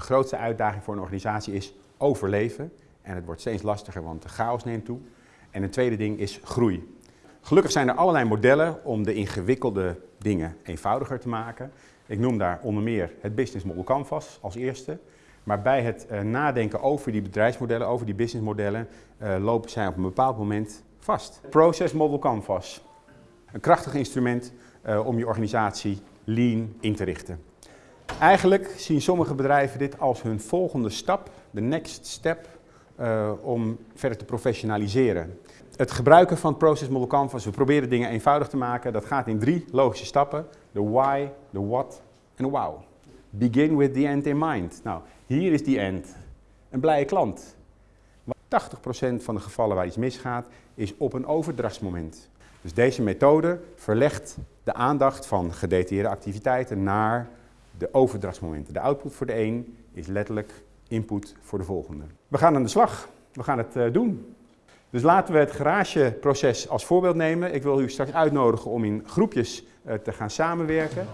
De grootste uitdaging voor een organisatie is overleven. En het wordt steeds lastiger, want de chaos neemt toe. En een tweede ding is groei. Gelukkig zijn er allerlei modellen om de ingewikkelde dingen eenvoudiger te maken. Ik noem daar onder meer het Business Model Canvas als eerste. Maar bij het uh, nadenken over die bedrijfsmodellen, over die businessmodellen, uh, lopen zij op een bepaald moment vast. Process Model Canvas. Een krachtig instrument uh, om je organisatie lean in te richten. Eigenlijk zien sommige bedrijven dit als hun volgende stap, de next step, uh, om verder te professionaliseren. Het gebruiken van Process Model Canvas, we proberen dingen eenvoudig te maken, dat gaat in drie logische stappen. De why, de what en de wow. Begin with the end in mind. Nou, hier is die end. Een blije klant. 80% van de gevallen waar iets misgaat, is op een overdrachtsmoment. Dus deze methode verlegt de aandacht van gedetailleerde activiteiten naar de overdrachtsmomenten. De output voor de een is letterlijk input voor de volgende. We gaan aan de slag. We gaan het uh, doen. Dus laten we het garageproces als voorbeeld nemen. Ik wil u straks uitnodigen om in groepjes uh, te gaan samenwerken.